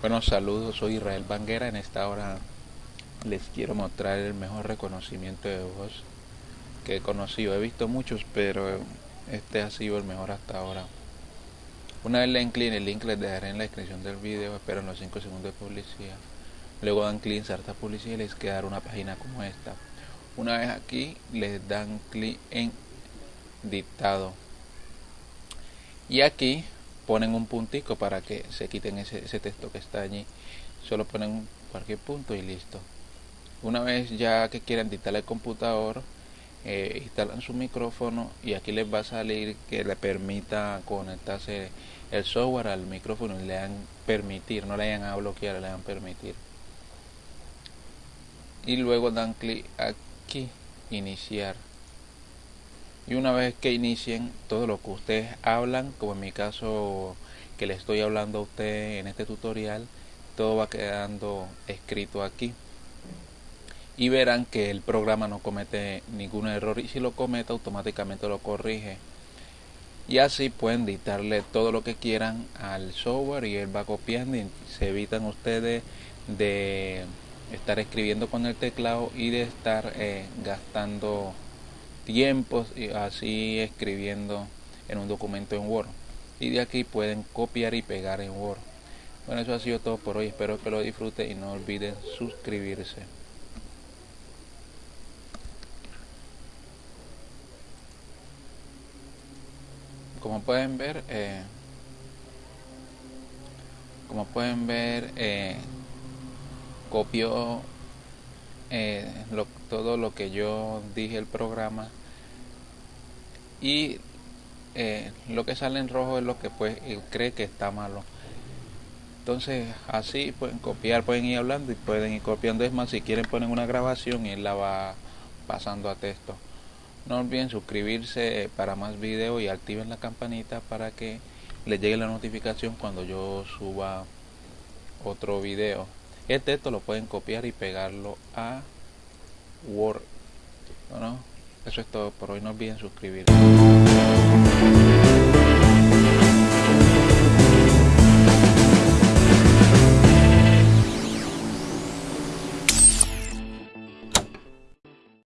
Bueno, saludos, soy Israel Banguera. En esta hora les quiero mostrar el mejor reconocimiento de voz que he conocido. He visto muchos, pero este ha sido el mejor hasta ahora. Una vez le den clic, el link les dejaré en la descripción del video, espero en los 5 segundos de publicidad. Luego dan clic en insertar publicidad y les quedará una página como esta. Una vez aquí, les dan clic en dictado. Y aquí ponen un puntico para que se quiten ese, texto que está allí. Solo ponen cualquier punto y listo. Una vez ya que quieran dictar el computador, eh, instalan su micrófono y aquí les va a salir que le permita conectarse el software al micrófono y le dan permitir, no le hayan a bloquear, le dan permitir. Y luego dan clic aquí, iniciar y una vez que inicien todo lo que ustedes hablan, como en mi caso que le estoy hablando a usted en este tutorial, todo va quedando escrito aquí. Y verán que el programa no comete ningún error y si lo comete automáticamente lo corrige. Y así pueden dictarle todo lo que quieran al software y él va copiando y se evitan ustedes de estar escribiendo con el teclado y de estar eh, gastando tiempos y así escribiendo en un documento en Word. Y de aquí pueden copiar y pegar en Word. Bueno eso ha sido todo por hoy. Espero que lo disfruten y no olviden suscribirse. Como pueden ver eh, como pueden ver eh, copio eh, todo lo que yo dije el programa. Y eh, lo que sale en rojo es lo que pues él cree que está malo. Entonces así pueden copiar pueden ir hablando y pueden ir copiando. Es más si quieren poner una grabación y él la va pasando a texto. No olviden suscribirse para más videos y activen la campanita para que les llegue la notificación cuando yo suba otro video el texto lo pueden copiar y pegarlo a Word. Bueno eso es todo. Por hoy no olviden suscribirse